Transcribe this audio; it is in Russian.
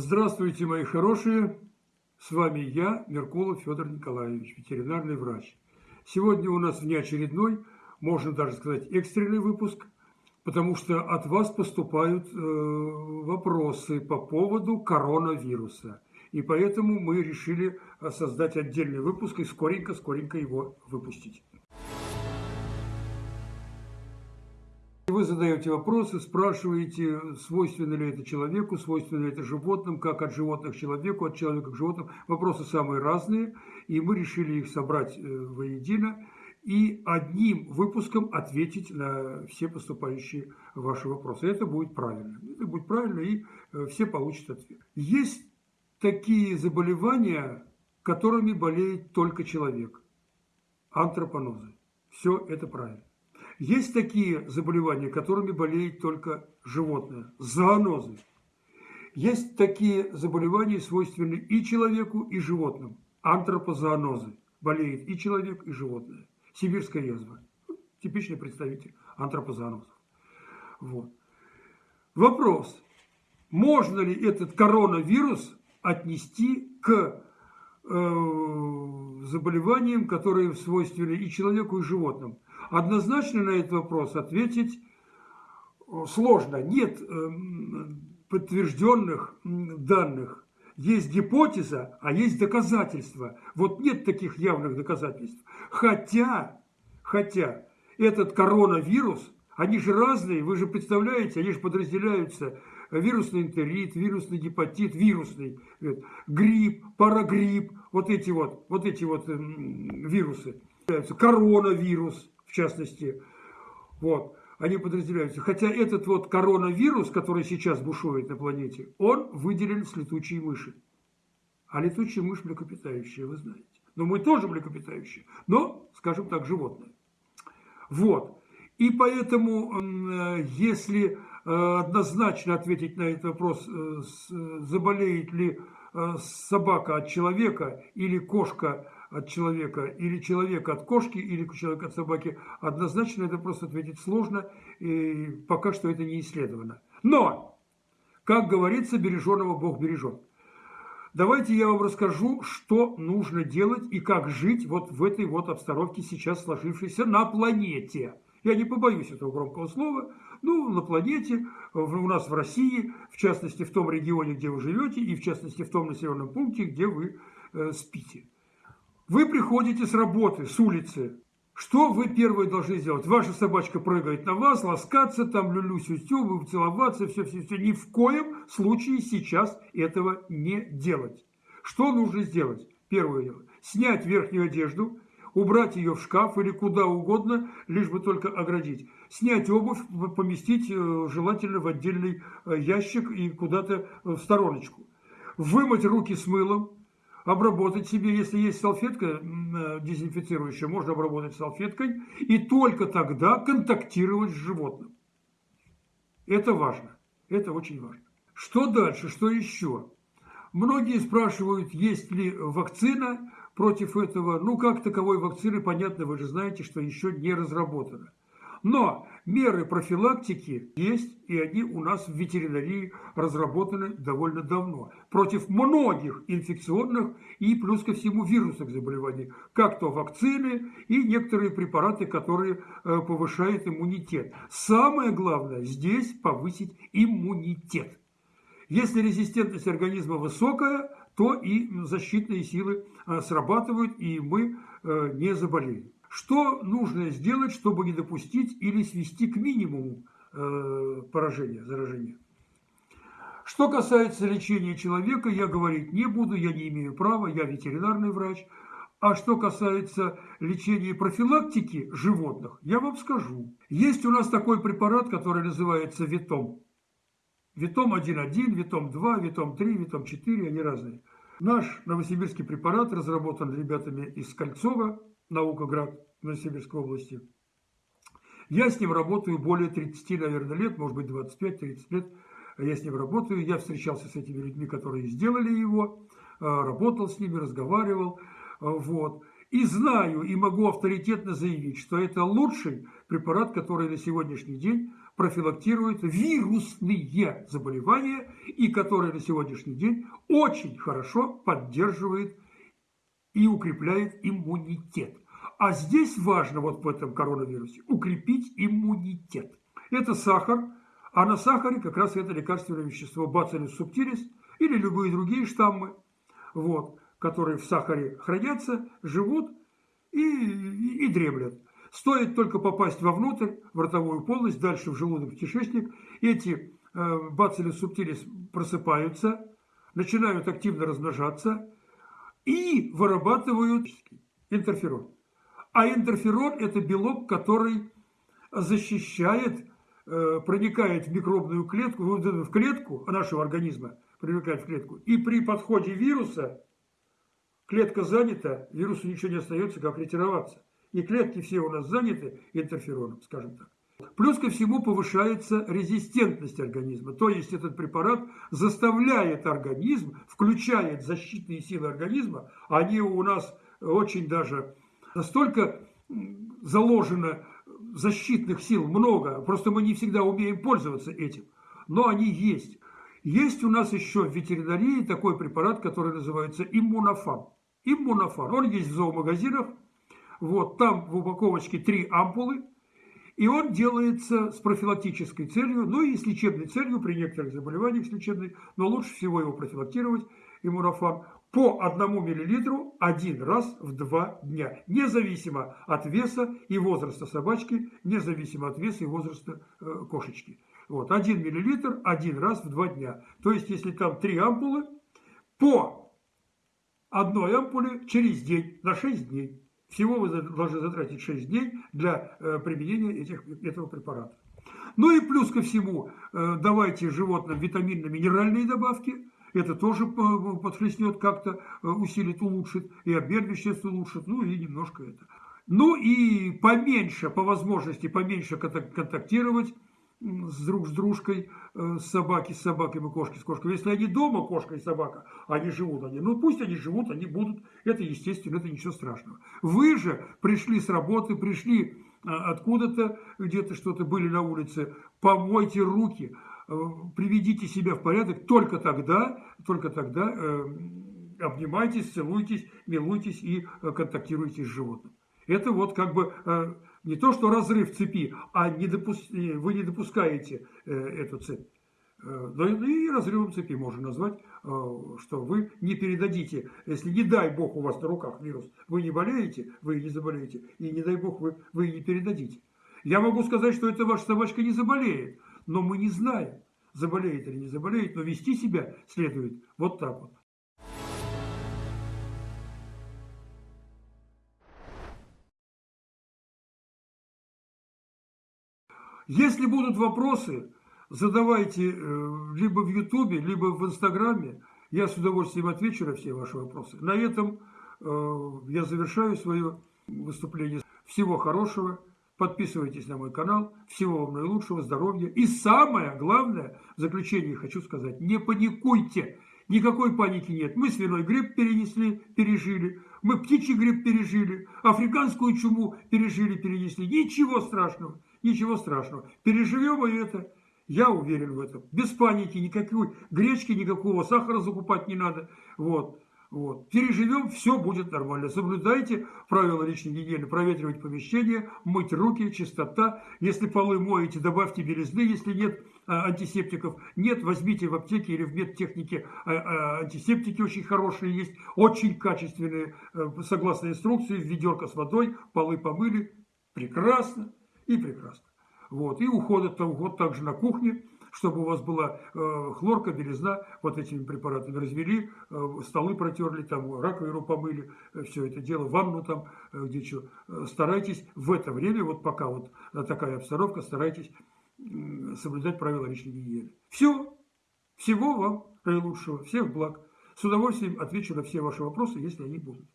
Здравствуйте, мои хорошие! С вами я, Меркулов Федор Николаевич, ветеринарный врач. Сегодня у нас внеочередной, можно даже сказать, экстренный выпуск, потому что от вас поступают э, вопросы по поводу коронавируса. И поэтому мы решили создать отдельный выпуск и скоренько-скоренько его выпустить. Вы задаете вопросы, спрашиваете, свойственно ли это человеку, свойственно ли это животным, как от животных к человеку, от человека к животным. Вопросы самые разные, и мы решили их собрать э, воедино и одним выпуском ответить на все поступающие ваши вопросы. Это будет правильно. Это будет правильно, и э, все получат ответ. Есть такие заболевания, которыми болеет только человек. Антропонозы. Все это правильно. Есть такие заболевания, которыми болеет только животное, зоонозы. Есть такие заболевания, свойственные и человеку, и животным, антропозоонозы. Болеет и человек, и животное. Сибирская язва. Типичный представитель антропозоонозов. Вот. Вопрос. Можно ли этот коронавирус отнести к э, заболеваниям, которые свойственны и человеку, и животным? Однозначно на этот вопрос ответить э, сложно. Нет эм, подтвержденных данных. Есть гипотеза, а есть доказательства. Вот нет таких явных доказательств. Хотя, хотя этот коронавирус, они же разные, вы же представляете, они же подразделяются. Вирусный энтерит, вирусный гепатит, вирусный грипп, парагрипп, вот эти вот, вот эти вот вирусы. Коронавирус, в частности, вот, они подразделяются. Хотя этот вот коронавирус, который сейчас бушует на планете, он выделен с летучей мыши. А летучая мышь млекопитающая, вы знаете. Но мы тоже млекопитающие, но, скажем так, животные. Вот. И поэтому, э, если э, однозначно ответить на этот вопрос, э, заболеет ли собака от человека или кошка от человека, или человек от кошки, или человек от собаки, однозначно это просто ответить сложно, и пока что это не исследовано. Но, как говорится, береженого Бог бережет. Давайте я вам расскажу, что нужно делать и как жить вот в этой вот обстановке, сейчас сложившейся на планете. Я не побоюсь этого громкого слова. Ну, на планете, у нас в России, в частности, в том регионе, где вы живете, и в частности, в том населенном пункте, где вы э, спите. Вы приходите с работы, с улицы. Что вы первое должны сделать? Ваша собачка прыгает на вас, ласкаться, там люлю-сюсю, целоваться, все-все-все. Ни в коем случае сейчас этого не делать. Что нужно сделать? Первое дело. Снять верхнюю одежду, убрать ее в шкаф или куда угодно, лишь бы только оградить. Снять обувь, поместить э, желательно в отдельный э, ящик и куда-то в стороночку. Вымыть руки с мылом, обработать себе, если есть салфетка э, дезинфицирующая, можно обработать салфеткой, и только тогда контактировать с животным. Это важно, это очень важно. Что дальше, что еще? Многие спрашивают, есть ли вакцина против этого. Ну, как таковой вакцины, понятно, вы же знаете, что еще не разработана. Но меры профилактики есть, и они у нас в ветеринарии разработаны довольно давно. Против многих инфекционных и плюс ко всему вирусных заболеваний. Как то вакцины и некоторые препараты, которые э, повышают иммунитет. Самое главное здесь повысить иммунитет. Если резистентность организма высокая, то и защитные силы э, срабатывают, и мы э, не заболеем. Что нужно сделать, чтобы не допустить или свести к минимуму э, поражения, заражения? Что касается лечения человека, я говорить не буду, я не имею права, я ветеринарный врач. А что касается лечения и профилактики животных, я вам скажу. Есть у нас такой препарат, который называется Витом. Витом 1.1, Витом 2, Витом 3, Витом 4, они разные. Наш новосибирский препарат разработан ребятами из Кольцова, Наукоград Новосибирской области. Я с ним работаю более 30, наверное, лет, может быть, 25-30 лет. Я с ним работаю. Я встречался с этими людьми, которые сделали его, э, работал с ними, разговаривал. Э, вот. И знаю, и могу авторитетно заявить, что это лучший препарат, который на сегодняшний день профилактирует вирусные заболевания и который на сегодняшний день очень хорошо поддерживает и укрепляет иммунитет. А здесь важно вот в этом коронавирусе укрепить иммунитет. Это сахар, а на сахаре как раз это лекарственное вещество бацилус субтилис или любые другие штаммы, вот, которые в сахаре хранятся, живут и, и, и дремлят. Стоит только попасть вовнутрь, в ротовую полость, дальше в желудок, в кишечник, эти э, бацилус субтилис просыпаются, начинают активно размножаться и вырабатывают интерферон. А интерферон – это белок, который защищает, э, проникает в микробную клетку, в клетку нашего организма, проникает в клетку. И при подходе вируса клетка занята, вирусу ничего не остается, как ретироваться. И клетки все у нас заняты интерфероном, скажем так. Плюс ко всему повышается резистентность организма. То есть этот препарат заставляет организм, включает защитные силы организма. Они у нас очень даже настолько заложено защитных сил много, просто мы не всегда умеем пользоваться этим. Но они есть. Есть у нас еще в ветеринарии такой препарат, который называется иммунофан. Иммунофан. Он есть в зоомагазинах. Вот, там в упаковочке три ампулы. И он делается с профилактической целью, ну и с лечебной целью при некоторых заболеваниях с лечебной, но лучше всего его профилактировать, иммунофан, по одному миллилитру один раз в два дня, независимо от веса и возраста собачки, независимо от веса и возраста э, кошечки. Вот, один миллилитр один раз в два дня. То есть, если там три ампулы, по одной ампуле через день, на 6 дней. Всего вы должны затратить 6 дней для э, применения этих, этого препарата. Ну и плюс ко всему, э, давайте животным витаминно-минеральные добавки. Это тоже э, подхлестнет как-то, усилит, улучшит, и обмен веществ улучшит, ну и немножко это. Ну и поменьше, по возможности, поменьше контактировать с друг с дружкой, с собаки с собаками, кошки с кошками. Если они дома, кошка и собака, они живут, они, ну пусть они живут, они будут, это естественно, это ничего страшного. Вы же пришли с работы, пришли откуда-то, где-то что-то были на улице, помойте руки, приведите себя в порядок, только тогда, только тогда э, обнимайтесь, целуйтесь, милуйтесь и контактируйте с животным. Это вот как бы э, не то, что разрыв цепи, а не допус... вы не допускаете э, эту цепь. Э, но и разрывом цепи можно назвать, что вы не передадите, если не дай бог у вас на руках вирус, вы не болеете, вы не заболеете, и не дай бог вы, вы не передадите. Я могу сказать, что эта ваша собачка не заболеет, но мы не знаем, заболеет или не заболеет, но вести себя следует вот так вот. Если будут вопросы, задавайте э, либо в Ютубе, либо в Инстаграме. Я с удовольствием отвечу на все ваши вопросы. На этом э, я завершаю свое выступление. Всего хорошего. Подписывайтесь на мой канал. Всего вам наилучшего, здоровья. И самое главное, в заключение хочу сказать, не паникуйте. Никакой паники нет. Мы свиной грипп перенесли, пережили. Мы птичий грипп пережили. Африканскую чуму пережили, перенесли. Ничего страшного. Ничего страшного. Переживем и это. Я уверен в этом. Без паники, никакой гречки, никакого сахара закупать не надо. Вот. Вот. Переживем, все будет нормально. Соблюдайте правила личной гигиены, проветривать помещение, мыть руки, чистота. Если полы моете, добавьте белизны, если нет а, антисептиков. Нет, возьмите в аптеке или в медтехнике а, а, антисептики очень хорошие есть, очень качественные, э, согласно инструкции, ведерко с водой, полы помыли, прекрасно и прекрасно. Вот. И уход, уход также на кухне, чтобы у вас была э, хлорка, белизна, вот этими препаратами развели, э, столы протерли, там раковину помыли, э, все это дело, ванну там, э, где что. Э, старайтесь в это время, вот пока вот такая обстановка, старайтесь э, соблюдать правила личной гигиены. Все. Всего вам наилучшего, всех благ. С удовольствием отвечу на все ваши вопросы, если они будут.